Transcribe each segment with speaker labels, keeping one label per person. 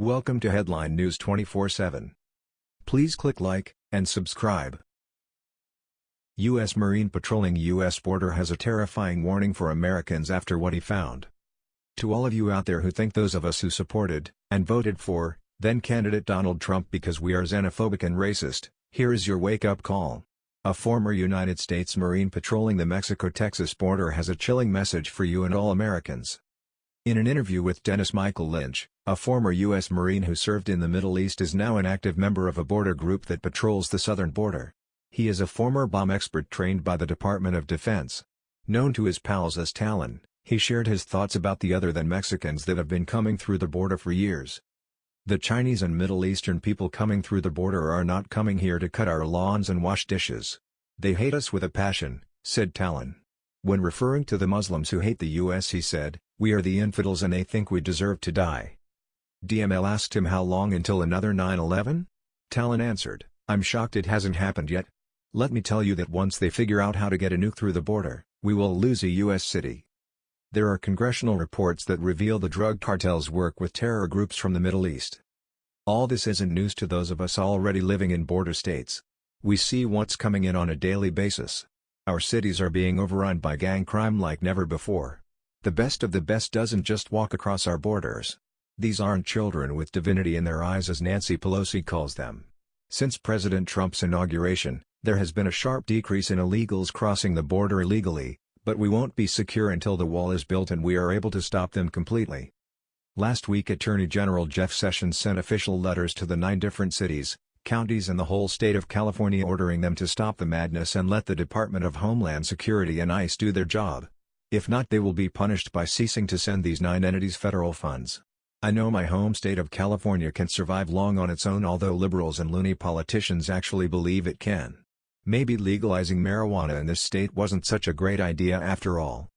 Speaker 1: Welcome to Headline News 24/7. Please click like and subscribe. U.S. Marine patrolling U.S. border has a terrifying warning for Americans after what he found. To all of you out there who think those of us who supported, and voted for, then candidate Donald Trump because we are xenophobic and racist, here is your wake-up call. A former United States Marine patrolling the Mexico-Texas border has a chilling message for you and all Americans. In an interview with Dennis Michael Lynch, a former U.S. Marine who served in the Middle East is now an active member of a border group that patrols the southern border. He is a former bomb expert trained by the Department of Defense. Known to his pals as Talon, he shared his thoughts about the other than Mexicans that have been coming through the border for years. The Chinese and Middle Eastern people coming through the border are not coming here to cut our lawns and wash dishes. They hate us with a passion, said Talon. When referring to the Muslims who hate the U.S. he said, we are the infidels and they think we deserve to die. DML asked him how long until another 9-11? Talon answered, I'm shocked it hasn't happened yet. Let me tell you that once they figure out how to get a nuke through the border, we will lose a U.S. city. There are congressional reports that reveal the drug cartels work with terror groups from the Middle East. All this isn't news to those of us already living in border states. We see what's coming in on a daily basis. Our cities are being overrun by gang crime like never before. The best of the best doesn't just walk across our borders. These aren't children with divinity in their eyes as Nancy Pelosi calls them. Since President Trump's inauguration, there has been a sharp decrease in illegals crossing the border illegally, but we won't be secure until the wall is built and we are able to stop them completely. Last week Attorney General Jeff Sessions sent official letters to the nine different cities, counties and the whole state of California ordering them to stop the madness and let the Department of Homeland Security and ICE do their job. If not they will be punished by ceasing to send these nine entities federal funds. I know my home state of California can survive long on its own although liberals and loony politicians actually believe it can. Maybe legalizing marijuana in this state wasn't such a great idea after all.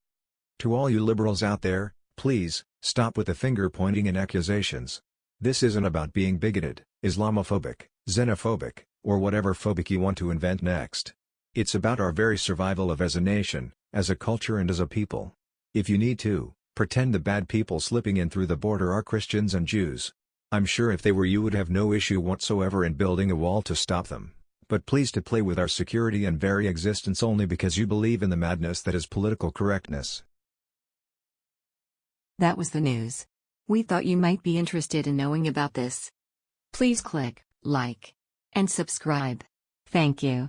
Speaker 1: To all you liberals out there, please, stop with the finger-pointing and accusations. This isn't about being bigoted, Islamophobic, xenophobic, or whatever phobic you want to invent next. It's about our very survival of as a nation, as a culture and as a people. If you need to, pretend the bad people slipping in through the border are Christians and Jews. I'm sure if they were you would have no issue whatsoever in building a wall to stop them. But please to play with our security and very existence only because you believe in the madness that is political correctness.
Speaker 2: That was the news. We thought you might be interested in knowing about this. Please click like and subscribe. Thank you.